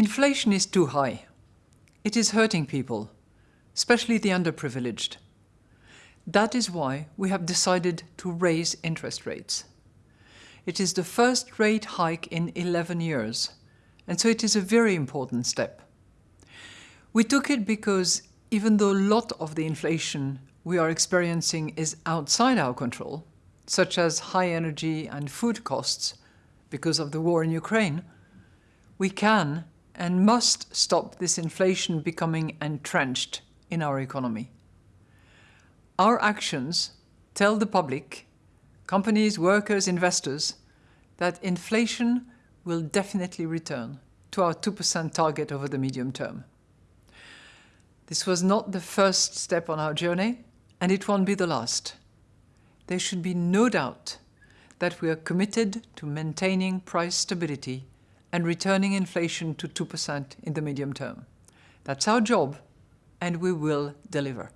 Inflation is too high. It is hurting people, especially the underprivileged. That is why we have decided to raise interest rates. It is the first rate hike in 11 years, and so it is a very important step. We took it because even though a lot of the inflation we are experiencing is outside our control, such as high energy and food costs because of the war in Ukraine, we can and must stop this inflation becoming entrenched in our economy. Our actions tell the public, companies, workers, investors, that inflation will definitely return to our 2% target over the medium term. This was not the first step on our journey, and it won't be the last. There should be no doubt that we are committed to maintaining price stability and returning inflation to 2% in the medium term. That's our job, and we will deliver.